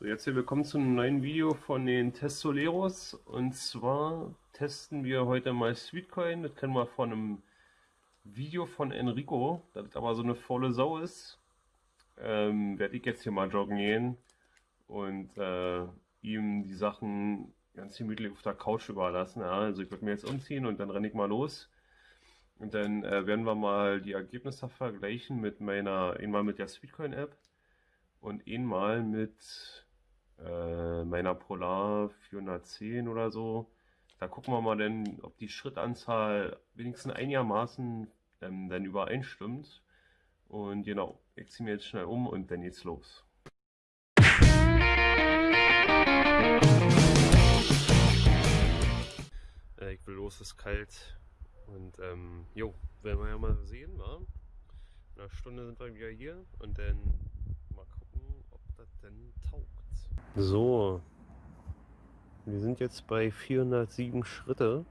So, jetzt hier willkommen zu einem neuen Video von den Testoleros. Und zwar testen wir heute mal Sweetcoin. Das kennen wir von einem Video von Enrico, das aber so eine faule Sau ist. Ähm, werde ich jetzt hier mal joggen gehen und äh, ihm die Sachen ganz gemütlich auf der Couch überlassen. Ja, also ich würde mir jetzt umziehen und dann renne ich mal los. Und dann äh, werden wir mal die Ergebnisse vergleichen mit meiner, einmal mit der Sweetcoin App und einmal mit äh, meiner Polar 410 oder so. Da gucken wir mal denn, ob die Schrittanzahl wenigstens einigermaßen ähm, dann übereinstimmt. Und genau, ich ziehe mir jetzt schnell um und dann geht's los. Äh, ich will los, es ist kalt. Und ähm, jo, werden wir ja mal sehen, wa? In einer Stunde sind wir wieder hier und dann mal gucken, ob das denn taugt. So, wir sind jetzt bei 407 Schritte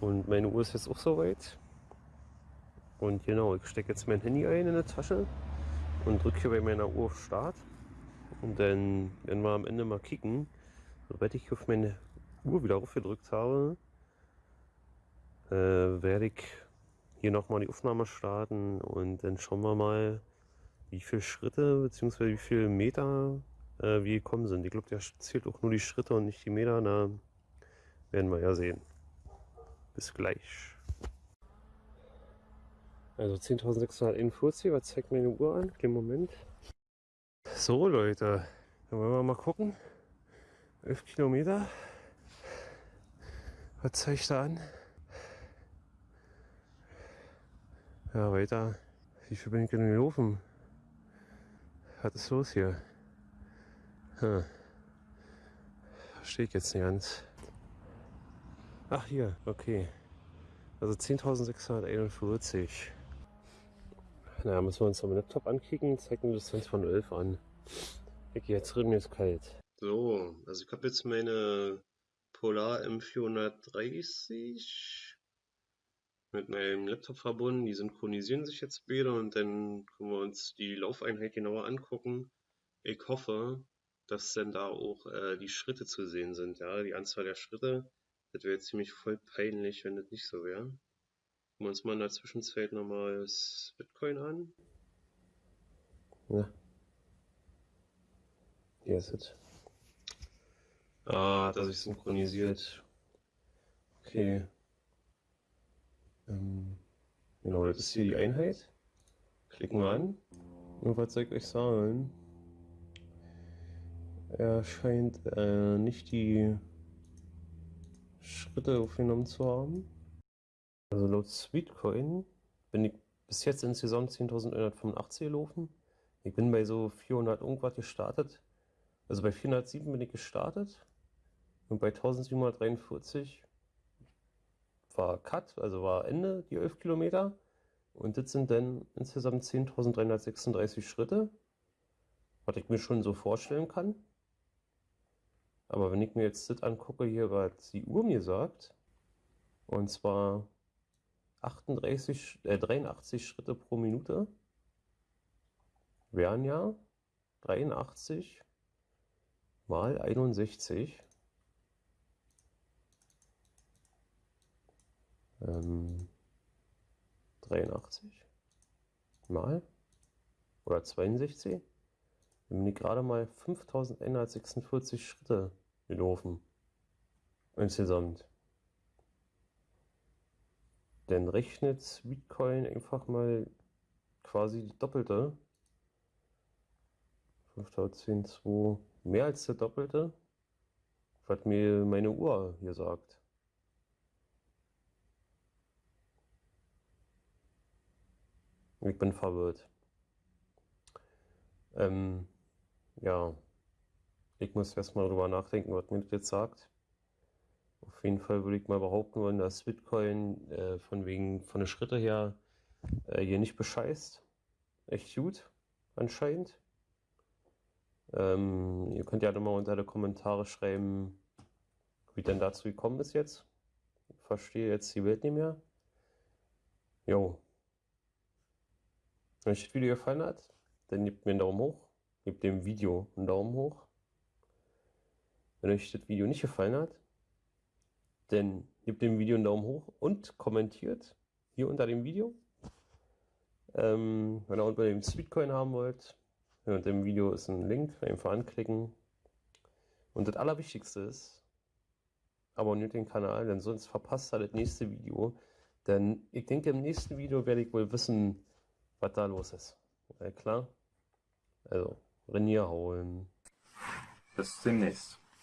und meine Uhr ist jetzt auch soweit. Und genau, ich stecke jetzt mein Handy ein in der Tasche und drücke hier bei meiner Uhr auf Start. Und dann werden wir am Ende mal kicken. Sobald ich auf meine Uhr wieder aufgedrückt habe, äh, werde ich hier nochmal die Aufnahme starten und dann schauen wir mal, wie viele Schritte bzw. wie viele Meter äh, wie gekommen sind. Ich glaube, der zählt auch nur die Schritte und nicht die Meter. Na, werden wir ja sehen. Bis gleich. Also 10.641, was zeigt meine Uhr an? Kleinen Moment. So Leute, dann wollen wir mal gucken. 11 Kilometer. Was zeigt da an? Ja, weiter. Wie viel bin ich denn gelaufen? Was ist los hier? Hm. Verstehe ich jetzt nicht ganz. Ach hier, okay. Also 10.641. Na, müssen wir uns am Laptop ankicken. Zeigt eine Distanz von 11 an. Okay, jetzt drin, mir ist kalt. So, also ich habe jetzt meine Polar M430 mit meinem Laptop verbunden. Die synchronisieren sich jetzt beide und dann können wir uns die Laufeinheit genauer angucken. Ich hoffe, dass dann da auch äh, die Schritte zu sehen sind, ja, die Anzahl der Schritte. Das wäre ziemlich voll peinlich, wenn das nicht so wäre. Gucken wir uns mal in der Zwischenzeit nochmal das Bitcoin an. Ja. Hier ist es. Ah, hat er sich synchronisiert. Okay. Ähm, genau, das ist hier die Einheit. Klicken wir an. Und was soll ich euch sagen? Er scheint äh, nicht die Schritte aufgenommen zu haben. Also laut Sweetcoin bin ich bis jetzt insgesamt 10.185 gelaufen. Ich bin bei so 400 irgendwas gestartet. Also bei 407 bin ich gestartet und bei 1743 war Cut, also war Ende, die 11 Kilometer. Und das sind dann insgesamt 10.336 Schritte, was ich mir schon so vorstellen kann. Aber wenn ich mir jetzt das angucke, hier, was die Uhr mir sagt, und zwar 38, äh, 83 Schritte pro Minute, wären ja 83 mal 61. Ähm, 83 mal oder 62 dann bin ich gerade mal 5146 Schritte gelaufen. Insgesamt. Dann rechnet Bitcoin einfach mal quasi die doppelte. 5010, mehr als der doppelte, was mir meine Uhr hier sagt. Ich bin verwirrt. Ähm, ja, ich muss erstmal drüber nachdenken, was mir das jetzt sagt. Auf jeden Fall würde ich mal behaupten wollen, dass Bitcoin äh, von wegen von den Schritte her äh, hier nicht bescheißt. Echt gut, anscheinend. Ähm, ihr könnt ja mal unter die Kommentare schreiben, wie denn dazu gekommen ist jetzt. Ich verstehe jetzt die Welt nicht mehr. Jo. Wenn euch das Video gefallen hat, dann gebt mir einen Daumen hoch gebt dem Video einen Daumen hoch. Wenn euch das Video nicht gefallen hat, dann gebt dem Video einen Daumen hoch und kommentiert hier unter dem Video. Ähm, wenn ihr unter dem Sweetcoin haben wollt, unter dem Video ist ein Link, einfach anklicken. Und das Allerwichtigste ist, abonniert den Kanal, denn sonst verpasst ihr das nächste Video. Denn ich denke, im nächsten Video werde ich wohl wissen, was da los ist. Ja, klar? Also, Renier holen. Bis demnächst.